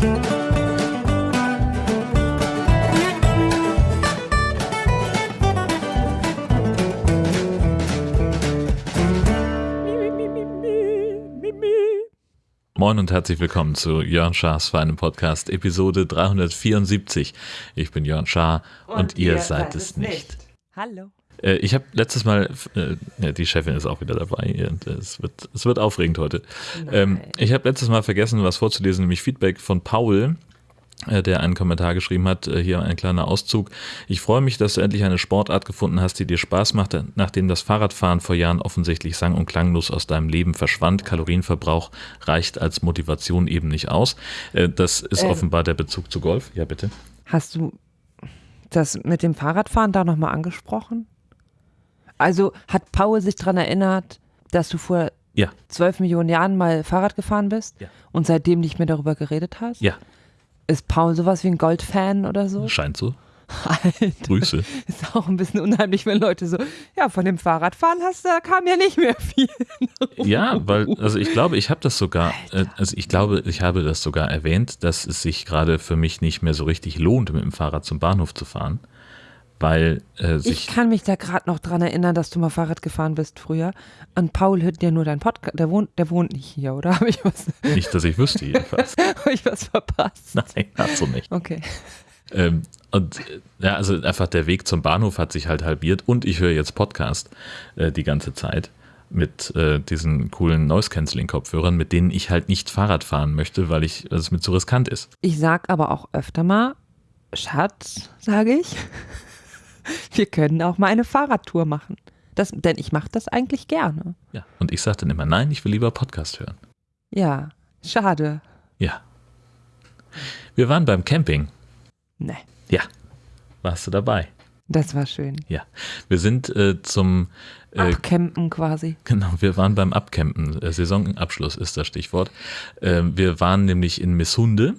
Moin und herzlich willkommen zu Jörn Schars Feinem Podcast, Episode 374. Ich bin Jörn Schaar und, und ihr, ihr, seid, es nicht. nicht. Hallo. Äh, ich habe letztes Mal, äh, die Chefin ist auch wieder dabei und es wird, es wird aufregend heute. Ähm, ich habe letztes Mal vergessen, was vorzulesen, nämlich Feedback von Paul, äh, der einen Kommentar geschrieben hat, äh, hier ein kleiner Auszug. Ich freue mich, dass du endlich eine Sportart gefunden hast, die dir Spaß macht, nachdem das Fahrradfahren vor Jahren offensichtlich sang- und klanglos aus deinem Leben verschwand. Kalorienverbrauch reicht als Motivation eben nicht aus. Äh, das ist ähm, offenbar der Bezug zu Golf. Ja, bitte. Hast du das mit dem Fahrradfahren da nochmal angesprochen? Also hat Paul sich daran erinnert, dass du vor ja. zwölf Millionen Jahren mal Fahrrad gefahren bist ja. und seitdem nicht mehr darüber geredet hast? Ja. Ist Paul sowas wie ein Goldfan oder so? Scheint so. Alter, Grüße. Ist auch ein bisschen unheimlich, wenn Leute so, ja, von dem Fahrradfahren hast, da kam ja nicht mehr viel. ja, weil, also ich glaube, ich habe das sogar, äh, also ich glaube, ich habe das sogar erwähnt, dass es sich gerade für mich nicht mehr so richtig lohnt, mit dem Fahrrad zum Bahnhof zu fahren weil äh, sich. Ich kann mich da gerade noch dran erinnern, dass du mal Fahrrad gefahren bist früher. Und Paul hört ja nur deinen Podcast. Der wohnt, der wohnt nicht hier, oder? Habe ich was? Nicht, dass ich wüsste, jedenfalls. Habe ich was verpasst? Nein, hast du nicht. Okay. Ähm, und ja, also einfach der Weg zum Bahnhof hat sich halt halbiert und ich höre jetzt Podcast äh, die ganze Zeit mit äh, diesen coolen Noise-Canceling-Kopfhörern, mit denen ich halt nicht Fahrrad fahren möchte, weil ich, es mir zu riskant ist. Ich sag aber auch öfter mal, Schatz, sage ich, wir können auch mal eine Fahrradtour machen. Das, denn ich mache das eigentlich gerne. Ja, und ich sage dann immer, nein, ich will lieber Podcast hören. Ja, schade. Ja. Wir waren beim Camping. Nee. Ja. Warst du dabei? Das war schön. Ja. Wir sind äh, zum äh, Abcampen quasi. Genau, wir waren beim Abcampen. Äh, Saisonabschluss ist das Stichwort. Äh, wir waren nämlich in Misshunde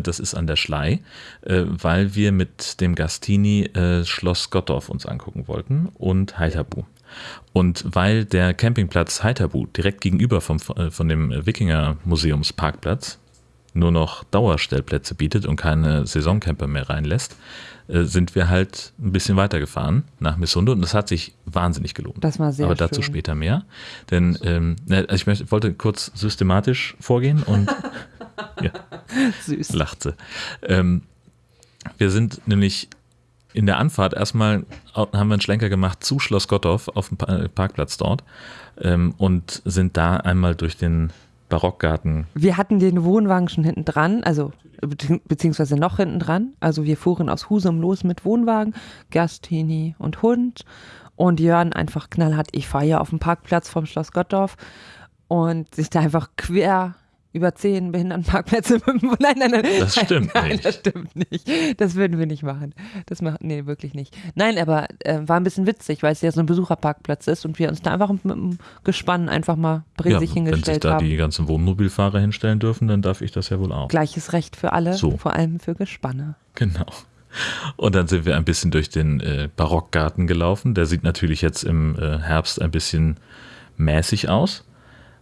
das ist an der Schlei, äh, weil wir mit dem Gastini äh, Schloss Gottorf uns angucken wollten und Heiterbu. Und weil der Campingplatz Heiterbu direkt gegenüber vom, von dem Wikinger Museumsparkplatz nur noch Dauerstellplätze bietet und keine Saisoncamper mehr reinlässt, sind wir halt ein bisschen weitergefahren nach Missunde und das hat sich wahnsinnig gelohnt. Das war sehr Aber dazu schön. später mehr. Denn ähm, also ich möchte, wollte kurz systematisch vorgehen und ja. Süß. Lacht sie. Ähm, wir sind nämlich in der Anfahrt erstmal haben wir einen Schlenker gemacht zu Schloss Gottorf auf dem Parkplatz dort ähm, und sind da einmal durch den Barockgarten. Wir hatten den Wohnwagen schon hinten dran, also beziehungsweise noch hinten dran. Also wir fuhren aus Husum los mit Wohnwagen, Gastini und Hund und Jörn einfach knallhart, ich fahre hier auf dem Parkplatz vom Schloss Gottorf und sich da einfach quer über zehn Behindertenparkplätze. nein, nein, nein. Das stimmt nein, nicht. Das stimmt nicht. Das würden wir nicht machen. Das macht, nee, wirklich nicht. Nein, aber äh, war ein bisschen witzig, weil es ja so ein Besucherparkplatz ist und wir uns da einfach mit dem Gespann einfach mal brisig ja, hingestellt haben. Wenn sich da haben. die ganzen Wohnmobilfahrer hinstellen dürfen, dann darf ich das ja wohl auch. Gleiches Recht für alle, so. vor allem für Gespanne. Genau. Und dann sind wir ein bisschen durch den äh, Barockgarten gelaufen. Der sieht natürlich jetzt im äh, Herbst ein bisschen mäßig aus.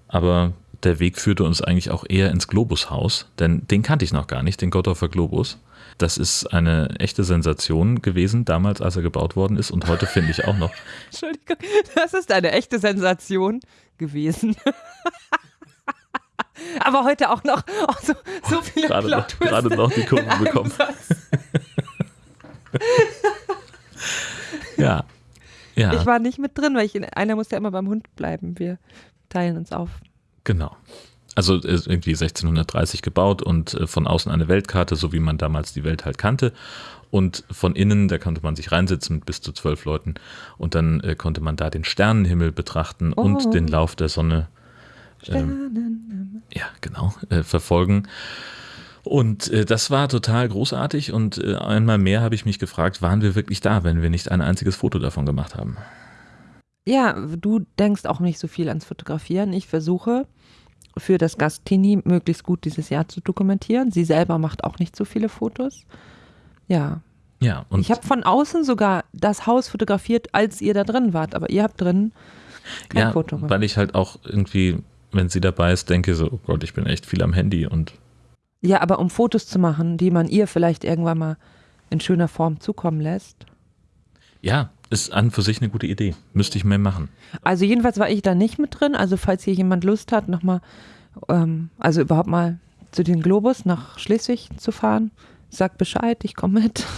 Aber der Weg führte uns eigentlich auch eher ins Globushaus, denn den kannte ich noch gar nicht, den Gottorfer Globus. Das ist eine echte Sensation gewesen, damals, als er gebaut worden ist und heute finde ich auch noch. Entschuldigung, das ist eine echte Sensation gewesen. Aber heute auch noch oh, so, so viele gerade noch, gerade noch die Kurve bekommen. ja. ja. Ich war nicht mit drin, weil ich in, einer musste ja immer beim Hund bleiben. Wir teilen uns auf. Genau. Also irgendwie 1630 gebaut und äh, von außen eine Weltkarte, so wie man damals die Welt halt kannte. Und von innen, da konnte man sich reinsetzen mit bis zu zwölf Leuten. Und dann äh, konnte man da den Sternenhimmel betrachten oh. und den Lauf der Sonne ähm, ja, genau, äh, verfolgen. Und äh, das war total großartig und äh, einmal mehr habe ich mich gefragt, waren wir wirklich da, wenn wir nicht ein einziges Foto davon gemacht haben? Ja, du denkst auch nicht so viel ans Fotografieren. Ich versuche für das Gastini möglichst gut dieses Jahr zu dokumentieren. Sie selber macht auch nicht so viele Fotos. Ja. Ja, und ich habe von außen sogar das Haus fotografiert, als ihr da drin wart, aber ihr habt drin kein ja, Foto gemacht. weil ich halt auch irgendwie, wenn sie dabei ist, denke so, oh Gott, ich bin echt viel am Handy und Ja, aber um Fotos zu machen, die man ihr vielleicht irgendwann mal in schöner Form zukommen lässt. Ja, ist an für sich eine gute Idee. Müsste ich mehr machen. Also jedenfalls war ich da nicht mit drin. Also falls hier jemand Lust hat, nochmal, ähm, also überhaupt mal zu den Globus nach Schleswig zu fahren, sagt Bescheid, ich komme mit.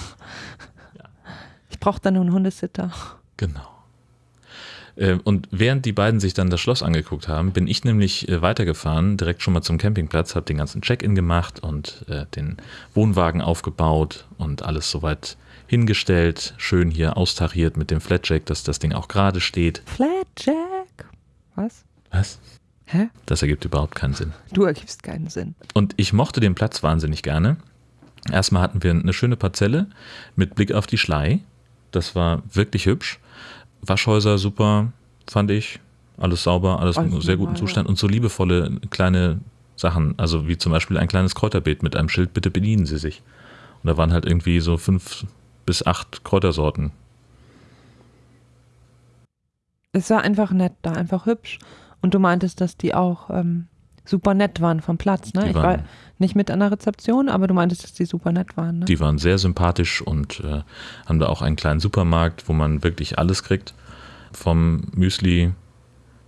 Ich brauche da nur einen Hundesitter. Genau. Äh, Und während die beiden sich dann das Schloss angeguckt haben, bin ich nämlich äh, weitergefahren, direkt schon mal zum Campingplatz, habe den ganzen Check-in gemacht und äh, den Wohnwagen aufgebaut und alles soweit hingestellt, schön hier austariert mit dem Flatjack, dass das Ding auch gerade steht. Flatjack. Was? Was? Hä? Das ergibt überhaupt keinen Sinn. Du ergibst keinen Sinn. Und ich mochte den Platz wahnsinnig gerne. Erstmal hatten wir eine schöne Parzelle mit Blick auf die Schlei. Das war wirklich hübsch. Waschhäuser super, fand ich. Alles sauber, alles in sehr guten Zustand und so liebevolle kleine Sachen. Also wie zum Beispiel ein kleines Kräuterbeet mit einem Schild, bitte bedienen Sie sich. Und da waren halt irgendwie so fünf bis acht Kräutersorten. Es war einfach nett da, einfach hübsch. Und du meintest, dass die auch ähm, super nett waren vom Platz, ne? Die ich war nicht mit an der Rezeption, aber du meintest, dass die super nett waren, ne? Die waren sehr sympathisch und äh, haben da auch einen kleinen Supermarkt, wo man wirklich alles kriegt. Vom Müsli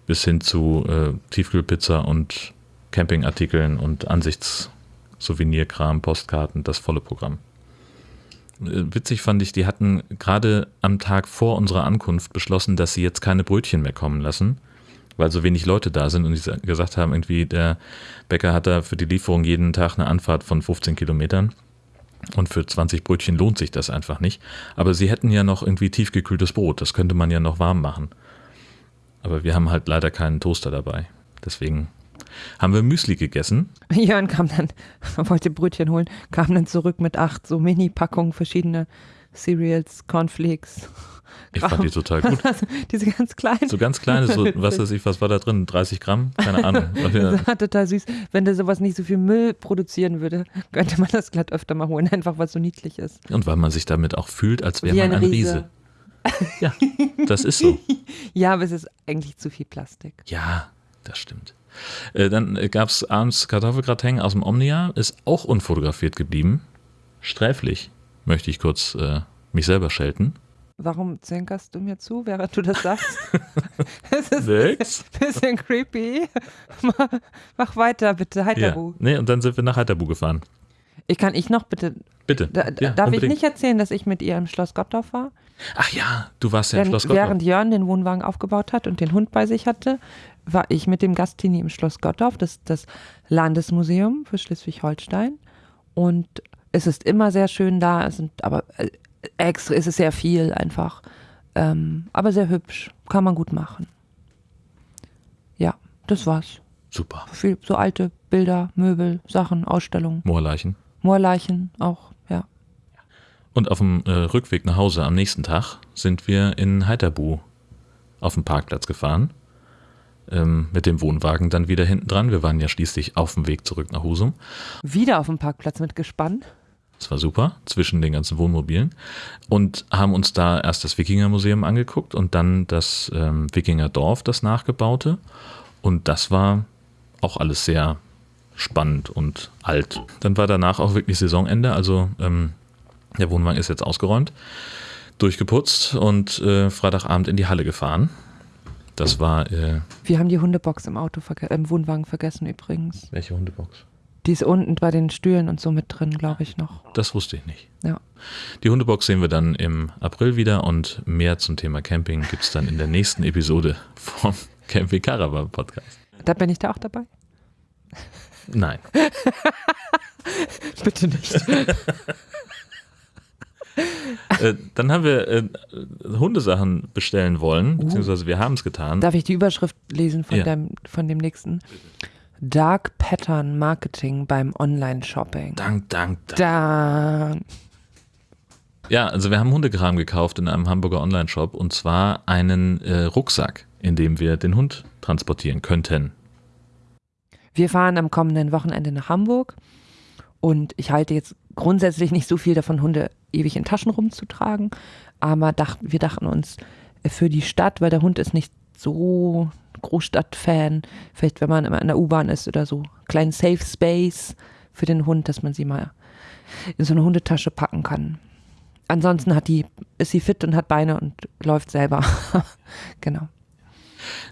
bis hin zu äh, Tiefkühlpizza und Campingartikeln und Ansichtssouvenirkram, Postkarten, das volle Programm. Witzig fand ich, die hatten gerade am Tag vor unserer Ankunft beschlossen, dass sie jetzt keine Brötchen mehr kommen lassen, weil so wenig Leute da sind und die sa- gesagt haben, irgendwie der Bäcker hat da für die Lieferung jeden Tag eine Anfahrt von 15 Kilometern. Und für 20 Brötchen lohnt sich das einfach nicht. Aber sie hätten ja noch irgendwie tiefgekühltes Brot. Das könnte man ja noch warm machen. Aber wir haben halt leider keinen Toaster dabei. Deswegen haben wir Müsli gegessen. Jörn kam dann, wollte Brötchen holen, kam dann zurück mit acht so Mini-Packungen verschiedene Cereals, Cornflakes. Ich fand die total gut. Diese ganz kleinen. So ganz kleine, so, was weiß ich, was war da drin? 30 Gramm? Keine Ahnung. Das war total süß. Wenn der sowas nicht so viel Müll produzieren würde, könnte man das glatt öfter mal holen, einfach was so niedlich ist. Und weil man sich damit auch fühlt, als wäre man ein ein Riese. Ja, das ist so. Ja, aber es ist eigentlich zu viel Plastik. Ja, das stimmt. Äh, dann gab es abends Kartoffelgratin aus dem Omnia, ist auch unfotografiert geblieben. Sträflich, möchte ich kurz äh, mich selber schelten. Warum zänkerst du mir zu, während du das sagst? Es ist Nix. ein bisschen creepy. Mach- weiter, bitte, Ja. Heiterbu. Nee, und dann sind wir nach Heiterbu gefahren. Ich kann ich noch bitte, Bitte. da, ja, darf unbedingt. ich nicht erzählen, dass ich mit ihr im Schloss Gottorf war? Ach ja, du warst ja im Denn Schloss Gottorf. während Jörn den Wohnwagen aufgebaut hat und den Hund bei sich hatte, war ich mit dem Gastini im Schloss Gottorf, das ist das Landesmuseum für Schleswig-Holstein. Und es ist immer sehr schön da, es sind aber äh, extra, es ist sehr viel einfach. Ähm, aber sehr hübsch, kann man gut machen. Ja, das war's. Super. Viel, so alte Bilder, Möbel, Sachen, Ausstellungen, Moorleichen. Moorleichen auch. Und auf dem äh, Rückweg nach Hause am nächsten Tag sind wir in Heiterbu auf dem Parkplatz gefahren. Ähm, mit dem Wohnwagen dann wieder hinten dran. Wir waren ja schließlich auf dem Weg zurück nach Husum. Wieder auf dem Parkplatz mit Gespann. Das war super, zwischen den ganzen Wohnmobilen. Und haben uns da erst das Wikingermuseum angeguckt und dann das ähm, Wikingerdorf, das nachgebaute. Und das war auch alles sehr spannend und alt. Dann war danach auch wirklich Saisonende, also ähm, der Wohnwagen ist jetzt ausgeräumt, durchgeputzt und äh, Freitagabend in die Halle gefahren. Das war, äh, Wir haben die Hundebox im Auto, im Wohnwagen vergessen übrigens. welche Hundebox? Die ist unten bei den Stühlen und so mit drin, glaube ich noch. Das wusste ich nicht. Ja. Die Hundebox sehen wir dann im April wieder und mehr zum Thema Camping gibt es dann in der nächsten Episode vom Camping Caravan Podcast. Da bin ich da auch dabei? Nein. Bitte nicht. äh, dann haben wir äh, Hundesachen bestellen wollen, beziehungsweise wir haben es getan. Darf ich die Überschrift lesen von, Ja. dem, von dem nächsten? Dark Pattern Marketing beim Online-Shopping. Dank, dank, dank. Da. Ja, also wir haben Hundekram gekauft in einem Hamburger Online-Shop und zwar einen äh, Rucksack, in dem wir den Hund transportieren könnten. Wir fahren am kommenden Wochenende nach Hamburg und ich halte jetzt grundsätzlich nicht so viel davon, Hunde ewig in Taschen rumzutragen, aber dacht, wir dachten uns äh, für die Stadt, weil der Hund ist nicht so Großstadtfan, vielleicht wenn man immer in der U-Bahn ist oder so, kleinen Safe Space für den Hund, dass man sie mal in so eine Hundetasche packen kann. Ansonsten hat die, ist sie fit und hat Beine und läuft selber. genau.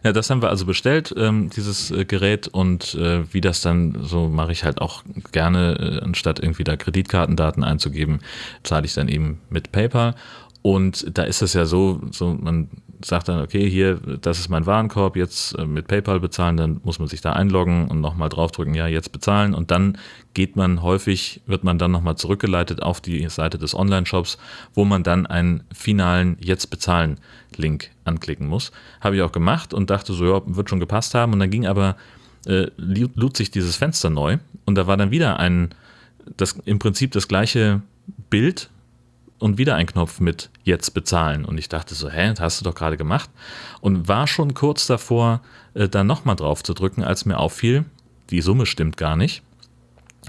Ja, das haben wir also bestellt, ähm, dieses äh, Gerät und äh, wie das dann, so mache ich halt auch gerne, äh, anstatt irgendwie da Kreditkartendaten einzugeben, zahle ich dann eben mit PayPal. Und da ist es ja so, so man sagt dann, okay, hier, das ist mein Warenkorb, jetzt äh, mit PayPal bezahlen, dann muss man sich da einloggen und nochmal draufdrücken, ja, jetzt bezahlen. Und dann geht man häufig, wird man dann nochmal zurückgeleitet auf die Seite des Online-Shops, wo man dann einen finalen Jetzt bezahlen Link anklicken muss. Habe ich auch gemacht und dachte so, ja, wird schon gepasst haben. Und dann ging aber, äh, lud sich dieses Fenster neu. Und da war dann wieder ein, das im Prinzip das gleiche Bild, und wieder ein Knopf mit jetzt bezahlen. Und ich dachte so, hä, das hast du doch gerade gemacht. Und war schon kurz davor, äh, da nochmal drauf zu drücken, als mir auffiel, die Summe stimmt gar nicht.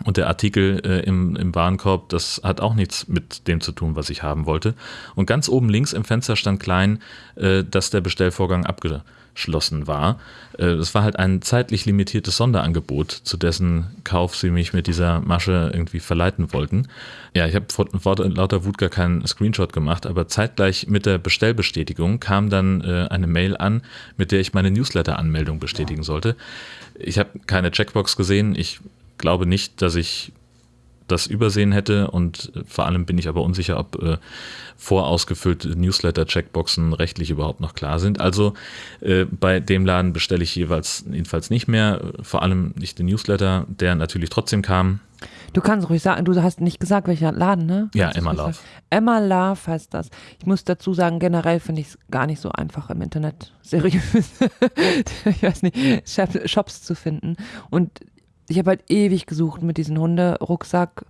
Und der Artikel äh, im, im Warenkorb, das hat auch nichts mit dem zu tun, was ich haben wollte. Und ganz oben links im Fenster stand klein, äh, dass der Bestellvorgang abgeschlossen war. Äh, es war halt ein zeitlich limitiertes Sonderangebot, zu dessen Kauf sie mich mit dieser Masche irgendwie verleiten wollten. Ja, ich habe vor, vor lauter Wut gar keinen Screenshot gemacht, aber zeitgleich mit der Bestellbestätigung kam dann äh, eine Mail an, mit der ich meine Newsletter-Anmeldung bestätigen sollte. Ich habe keine Checkbox gesehen. Ich glaube nicht, dass ich das übersehen hätte und vor allem bin ich aber unsicher, ob äh, vorausgefüllte Newsletter-Checkboxen rechtlich überhaupt noch klar sind. Also äh, bei dem Laden bestelle ich jeweils jedenfalls nicht mehr, vor allem nicht den Newsletter, der natürlich trotzdem kam. Du kannst ruhig sagen, du hast nicht gesagt, welcher Laden, ne? Ja, Emma Love. Emma Love heißt das. Ich muss dazu sagen, generell finde ich es gar nicht so einfach im Internet seriös, ich weiß nicht, Shops zu finden. Und ich habe halt ewig gesucht mit diesem Hunderucksack,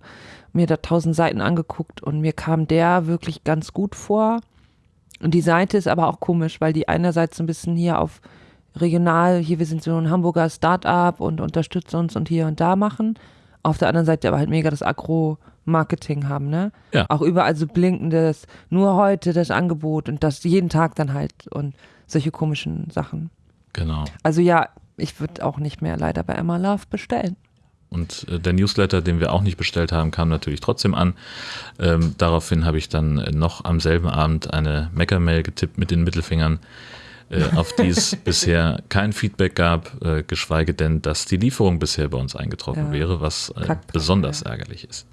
mir da tausend Seiten angeguckt und mir kam der wirklich ganz gut vor. Und die Seite ist aber auch komisch, weil die einerseits so ein bisschen hier auf regional, hier wir sind so ein Hamburger Start-up und unterstützen uns und hier und da machen. Auf der anderen Seite aber halt mega das Agro-Marketing haben, ne? Ja. Auch überall so blinkendes, nur heute das Angebot und das jeden Tag dann halt und solche komischen Sachen. Genau. Also ja, ich würde auch nicht mehr leider bei Emma Love bestellen. Und äh, der Newsletter, den wir auch nicht bestellt haben, kam natürlich trotzdem an. Ähm, daraufhin habe ich dann noch am selben Abend eine Mecker-Mail getippt mit den Mittelfingern, äh, auf die es bisher kein Feedback gab, äh, geschweige denn, dass die Lieferung bisher bei uns eingetroffen ja. wäre, was äh, besonders ja. ärgerlich ist.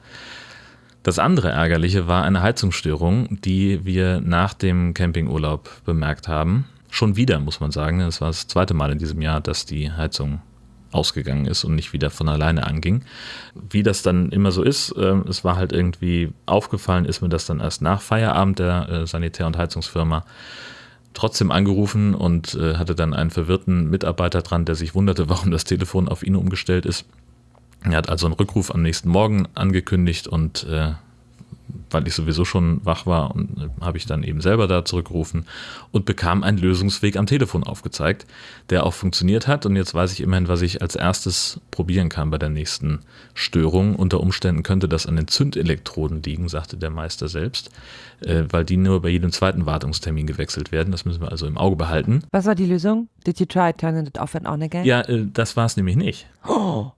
Das andere Ärgerliche war eine Heizungsstörung, die wir nach dem Campingurlaub bemerkt haben. Schon wieder, muss man sagen. Das war das zweite Mal in diesem Jahr, dass die Heizung ausgegangen ist und nicht wieder von alleine anging. Wie das dann immer so ist, äh, es war halt irgendwie aufgefallen, ist mir das dann erst nach Feierabend der äh, Sanitär- und Heizungsfirma trotzdem angerufen und äh, hatte dann einen verwirrten Mitarbeiter dran, der sich wunderte, warum das Telefon auf ihn umgestellt ist. Er hat also einen Rückruf am nächsten Morgen angekündigt und äh, weil ich sowieso schon wach war und äh, habe ich dann eben selber da zurückgerufen und bekam einen Lösungsweg am Telefon aufgezeigt, der auch funktioniert hat und jetzt weiß ich immerhin, was ich als erstes probieren kann bei der nächsten Störung. Unter Umständen könnte das an den Zündelektroden liegen, sagte der Meister selbst, äh, weil die nur bei jedem zweiten Wartungstermin gewechselt werden. Das müssen wir also im Auge behalten. Was war die Lösung? Did you try turning it off and on again? Ja, äh, das war es nämlich nicht. Oh.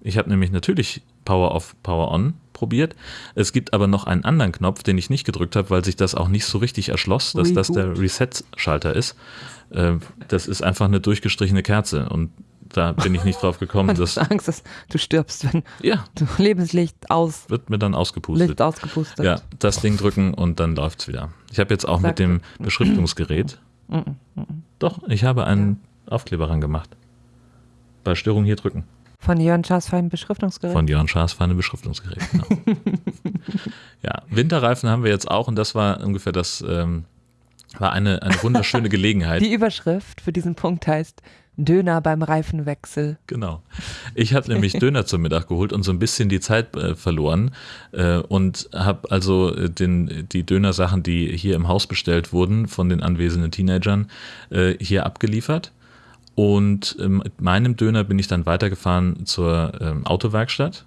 Ich habe nämlich natürlich Power Off, Power On probiert. Es gibt aber noch einen anderen Knopf, den ich nicht gedrückt habe, weil sich das auch nicht so richtig erschloss, dass das der Reset-Schalter ist. Äh, das ist einfach eine durchgestrichene Kerze und da bin ich nicht drauf gekommen. dass du Angst, dass du stirbst, wenn ja. du Lebenslicht aus. Wird mir dann ausgepustet. Licht ausgepustet. Ja, das Ding drücken und dann läuft es wieder. Ich habe jetzt auch Sag mit dem Beschriftungsgerät. Doch, ich habe einen ja. Aufkleber ran gemacht. Bei Störung hier drücken. Von Jörn Schaas feinem Beschriftungsgerät. Von Jörn Schaas feinem Beschriftungsgerät, genau. ja, Winterreifen haben wir jetzt auch und das war ungefähr das, ähm, war eine, eine wunderschöne Gelegenheit. Die Überschrift für diesen Punkt heißt Döner beim Reifenwechsel. Genau. Ich habe nämlich Döner zum Mittag geholt und so ein bisschen die Zeit äh, verloren äh, und habe also äh, den, die Dönersachen, die hier im Haus bestellt wurden von den anwesenden Teenagern, äh, hier abgeliefert und ähm, mit meinem Döner bin ich dann weitergefahren zur ähm, Autowerkstatt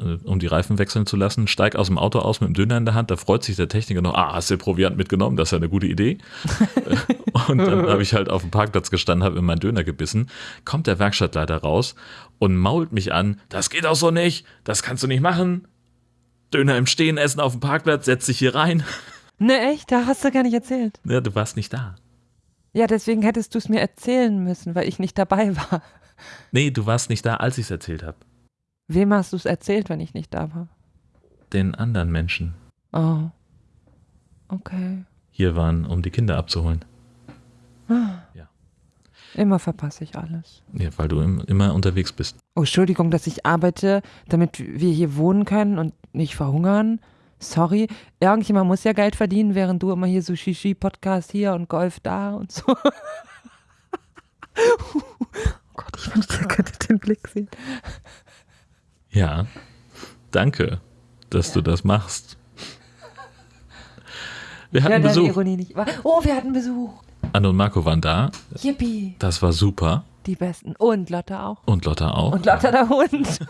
äh, um die Reifen wechseln zu lassen, steig aus dem Auto aus mit dem Döner in der Hand, da freut sich der Techniker noch, ah, hast du Proviant mitgenommen, das ist ja eine gute Idee. und dann habe ich halt auf dem Parkplatz gestanden, habe in meinen Döner gebissen, kommt der Werkstattleiter raus und mault mich an, das geht auch so nicht, das kannst du nicht machen. Döner im Stehen essen auf dem Parkplatz, setz dich hier rein. Ne, echt? Da hast du gar nicht erzählt. Ja, du warst nicht da. Ja, deswegen hättest du es mir erzählen müssen, weil ich nicht dabei war. Nee, du warst nicht da, als ich es erzählt habe. Wem hast du es erzählt, wenn ich nicht da war? Den anderen Menschen Oh. Okay. hier waren, um die Kinder abzuholen. Immer verpasse ich alles. Ja, weil du im, immer unterwegs bist. Oh, Entschuldigung, dass ich arbeite, damit wir hier wohnen können und nicht verhungern. Sorry, irgendjemand muss ja Geld verdienen, während du immer hier so Shishi-Podcast hier und Golf da und so. oh Gott, ich wünschte, ihr könntet den Blick sehen. Ja, danke, dass du das machst. Wir hatten Ja, Besuch. Ironie nicht wahr. Oh, wir hatten Besuch. Anne und Marco waren da. Yippie. Das war super. Die Besten. Und Lotte auch. Und Lotta auch. Und Lotte der Hund.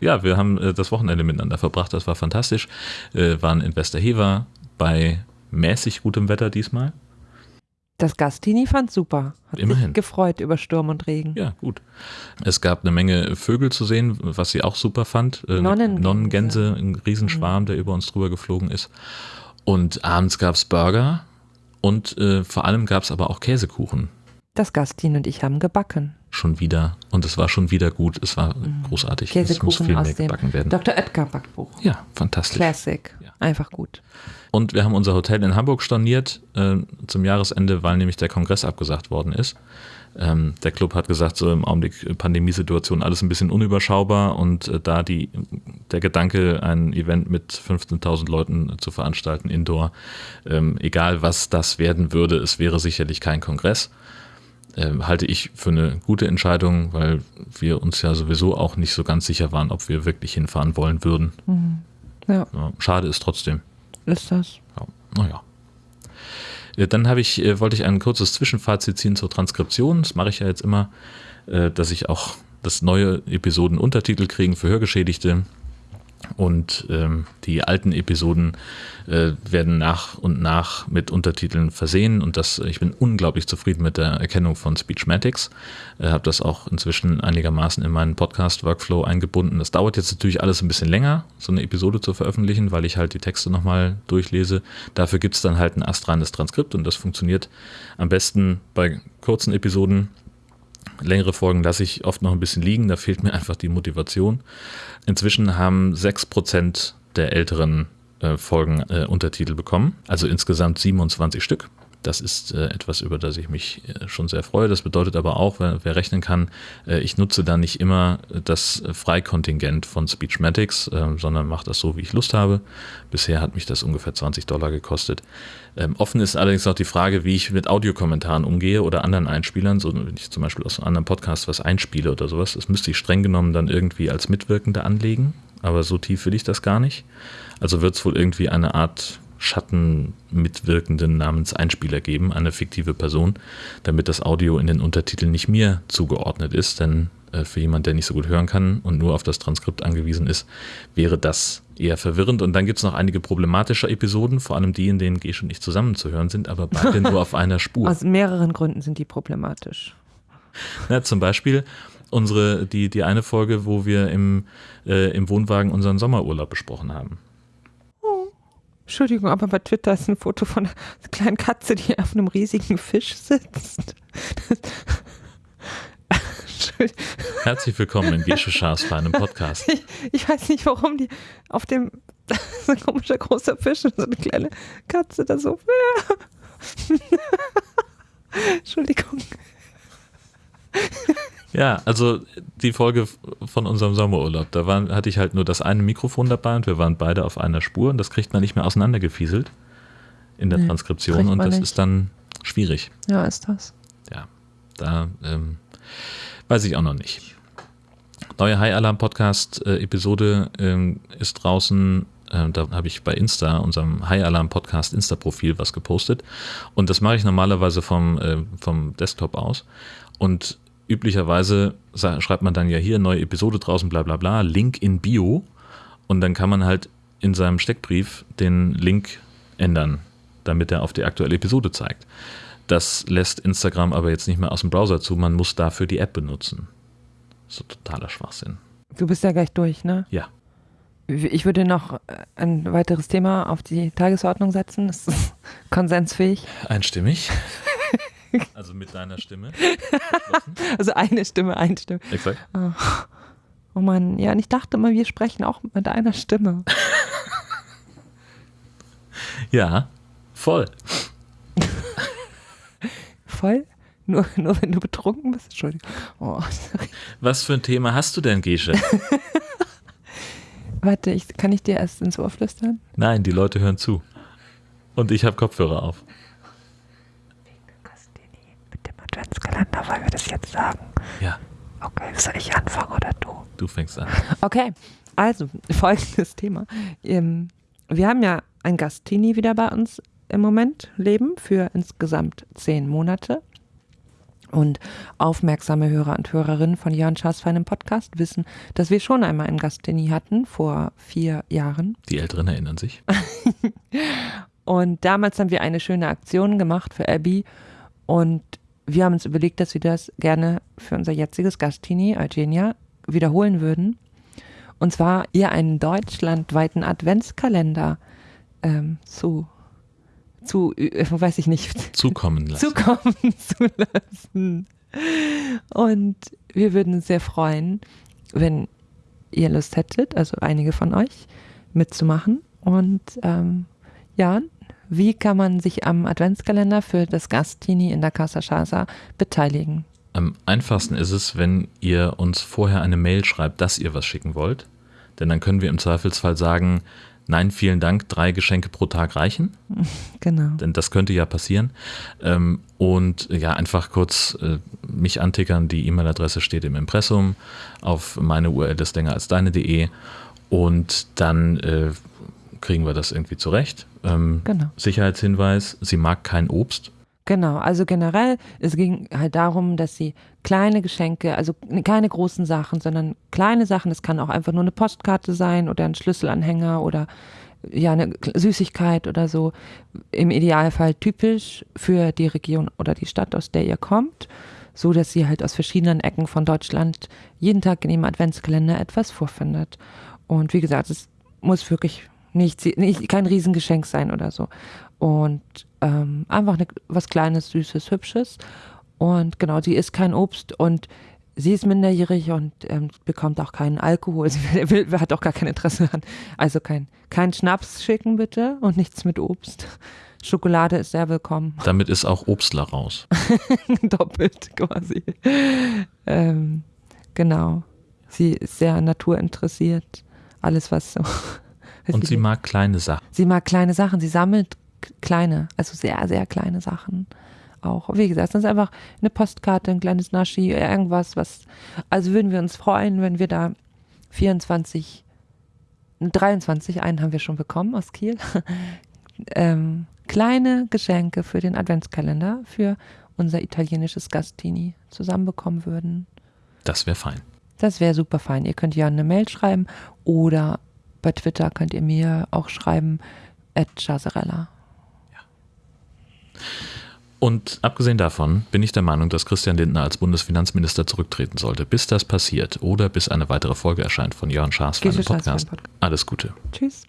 Ja, wir haben äh, das Wochenende miteinander verbracht. Das war fantastisch. Äh, waren in Westerhever bei mäßig gutem Wetter diesmal. Das Gastini fand super. Hat Immerhin. sich gefreut über Sturm und Regen. Ja, gut. Es gab eine Menge Vögel zu sehen, was sie auch super fand. Äh, Nonnengänse. Nonnengänse, ein Riesenschwarm, der über uns drüber geflogen ist. Und abends gab es Burger und äh, vor allem gab es aber auch Käsekuchen. Das Gastin und ich haben gebacken. Schon wieder. Und es war schon wieder gut. Es war großartig. es muss Käsekuchen viel aus mehr dem gebacken werden. Dr. Oetker Backbuch. Ja, fantastisch. Classic. Ja. Einfach gut. Und wir haben unser Hotel in Hamburg storniert äh, zum Jahresende, weil nämlich der Kongress abgesagt worden ist. Ähm, der Club hat gesagt, so im Augenblick Pandemiesituation alles ein bisschen unüberschaubar und äh, da die, der Gedanke, ein Event mit 15.000 Leuten zu veranstalten, indoor, ähm, egal was das werden würde, es wäre sicherlich kein Kongress. Ähm, halte ich für eine gute Entscheidung, weil wir uns ja sowieso auch nicht so ganz sicher waren, ob wir wirklich hinfahren wollen würden. Ja, Ja, schade ist trotzdem. ist das. Ja, naja. Äh, Dann habe ich, äh, wollte ich ein kurzes Zwischenfazit ziehen zur Transkription. Das mache ich ja jetzt immer, äh, dass ich auch das neue Episoden Untertitel kriegen für Hörgeschädigte. Und ähm, die alten Episoden äh, werden nach und nach mit Untertiteln versehen. Und das, ich bin unglaublich zufrieden mit der Erkennung von Speechmatics. Äh, habe das auch inzwischen einigermaßen in meinen Podcast-Workflow eingebunden. Das dauert jetzt natürlich alles ein bisschen länger, so eine Episode zu veröffentlichen, weil ich halt die Texte nochmal durchlese. Dafür gibt es dann halt ein astreines Transkript und das funktioniert am besten bei kurzen Episoden. Längere Folgen lasse ich oft noch ein bisschen liegen, da fehlt mir einfach die Motivation. Inzwischen haben 6% der älteren äh, Folgen äh, Untertitel bekommen, also insgesamt 27 Stück. Das ist äh, etwas, über das ich mich äh, schon sehr freue. Das bedeutet aber auch, wer, wer rechnen kann, äh, ich nutze da nicht immer das Freikontingent von Speechmatics, äh, sondern mache das so, wie ich Lust habe. Bisher hat mich das ungefähr 20 Dollar gekostet. Ähm, offen ist allerdings auch die Frage, wie ich mit Audiokommentaren umgehe oder anderen Einspielern. So, wenn ich zum Beispiel aus einem anderen Podcast was einspiele oder sowas, das müsste ich streng genommen dann irgendwie als Mitwirkende anlegen. Aber so tief will ich das gar nicht. Also wird es wohl irgendwie eine Art Schattenmitwirkenden namens Einspieler geben, eine fiktive Person, damit das Audio in den Untertiteln nicht mir zugeordnet ist. Denn äh, für jemand, der nicht so gut hören kann und nur auf das Transkript angewiesen ist, wäre das eher verwirrend. Und dann gibt es noch einige problematische Episoden, vor allem die, in denen Gesch und ich zusammen zu hören sind, aber beide nur auf einer Spur. Aus mehreren Gründen sind die problematisch. Na, zum Beispiel unsere, die, die eine Folge, wo wir im, äh, im Wohnwagen unseren Sommerurlaub besprochen haben. Entschuldigung, aber bei Twitter ist ein Foto von einer kleinen Katze, die auf einem riesigen Fisch sitzt. Herzlich willkommen in Gesche Schaas für einen Podcast. Ich, ich weiß nicht, warum die auf dem so ein komischer großer Fisch und so eine kleine Katze da so. Entschuldigung. Ja, also die Folge von unserem Sommerurlaub, da waren, hatte ich halt nur das eine Mikrofon dabei und wir waren beide auf einer Spur und das kriegt man nicht mehr auseinandergefieselt in der Nee, Transkription und das nicht. ist dann schwierig. Ja, ist das. Ja, da ähm, weiß ich auch noch nicht. Neue High Alarm Podcast äh, Episode ähm, ist draußen. Ähm, da habe ich bei Insta, unserem High Alarm Podcast Insta-Profil, was gepostet. Und das mache ich normalerweise vom, äh, vom Desktop aus. Und üblicherweise schreibt man dann ja hier neue Episode draußen, bla bla bla, Link in Bio und dann kann man halt in seinem Steckbrief den Link ändern, damit er auf die aktuelle Episode zeigt. Das lässt Instagram aber jetzt nicht mehr aus dem Browser zu, man muss dafür die App benutzen. So totaler Schwachsinn. Du bist ja gleich durch, ne? Ja. Ich würde noch äh, ein weiteres Thema auf die Tagesordnung setzen. Das ist konsensfähig. Einstimmig. Also mit deiner Stimme. Also eine Stimme, eine Stimme. Exakt. Oh Mann, ja, und ich dachte immer, wir sprechen auch mit einer Stimme. Ja, voll. Voll? Nur, nur wenn du betrunken bist? Entschuldigung. Oh. Was für ein Thema hast du denn, Gesche? Warte, ich, kann ich dir erst ins Ohr flüstern? Nein, die Leute hören zu. Und ich habe Kopfhörer auf. Christini, mit dem Adventskalender wollen wir das jetzt sagen. Ja, Okay, soll ich anfangen oder du? du fängst an. Okay, also folgendes Thema. Ähm, wir haben ja ein Gastini wieder bei uns im Moment leben für insgesamt zehn Monate. Und aufmerksame Hörer und Hörerinnen von Jörn Schaas feinem Podcast wissen, dass wir schon einmal einen Gastini hatten vor vier Jahren. Die Älteren erinnern sich. Und damals haben wir eine schöne Aktion gemacht für Abby und wir haben uns überlegt, dass wir das gerne für unser jetziges Gastini, Eugenia, wiederholen würden. Und zwar ihr einen deutschlandweiten Adventskalender ähm, zu, zu, äh, weiß ich nicht, Zukommen lassen. zukommen zu lassen. Und wir würden uns sehr freuen, wenn ihr Lust hättet, also einige von euch, mitzumachen. Und ähm, ja, wie kann man sich am Adventskalender für das Gastini in der Casa Chasa beteiligen? Am einfachsten ist es, wenn ihr uns vorher eine Mail schreibt, dass ihr was schicken wollt. Denn dann können wir im Zweifelsfall sagen, nein, vielen Dank, drei Geschenke pro Tag reichen. Genau. Denn das könnte ja passieren. Ähm, und ja, einfach kurz äh, mich antickern. Die E-Mail-Adresse steht im Impressum. Auf meine URL ist länger als deine.de. Und dann äh, kriegen wir das irgendwie zurecht. Ähm, Genau. Sicherheitshinweis, sie mag kein Obst. Genau, also generell, es ging halt darum, dass sie kleine Geschenke, also keine großen Sachen, sondern kleine Sachen, das kann auch einfach nur eine Postkarte sein oder ein Schlüsselanhänger oder ja, eine Süßigkeit oder so. Im Idealfall typisch für die Region oder die Stadt, aus der ihr kommt, so dass sie halt aus verschiedenen Ecken von Deutschland jeden Tag in ihrem Adventskalender etwas vorfindet. Und wie gesagt, es muss wirklich nicht, nicht kein Riesengeschenk sein oder so. Und ähm, einfach eine, was Kleines, Süßes, Hübsches. Und genau, sie isst kein Obst und sie ist minderjährig und ähm, bekommt auch keinen Alkohol. Sie will, hat auch gar kein Interesse an. Also kein, kein Schnaps schicken bitte und nichts mit Obst. Schokolade ist sehr willkommen. Damit ist auch Obstler raus. Doppelt quasi. Ähm, genau. Sie ist sehr naturinteressiert. Alles, was so. Und sie mag kleine Sachen. Sie mag kleine Sachen. Sie sammelt kleine, also sehr, sehr kleine Sachen auch. Wie gesagt, das ist einfach eine Postkarte, ein kleines Naschi, irgendwas, was. Also würden wir uns freuen, wenn wir da 24, 23, einen haben wir schon bekommen aus Kiel, ähm, kleine Geschenke für den Adventskalender für unser italienisches Gastini zusammenbekommen würden. Das wäre fein. Das wäre super fein. Ihr könnt ja eine Mail schreiben oder bei Twitter könnt ihr mir auch schreiben, at Chazarella. Und abgesehen davon bin ich der Meinung, dass Christian Lindner als Bundesfinanzminister zurücktreten sollte. Bis das passiert oder bis eine weitere Folge erscheint von Jörn Schaas für Podcast. Podcast. Alles Gute. Tschüss.